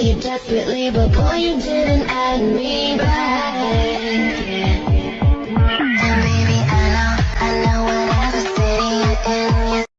you desperately, but boy, you didn't add me.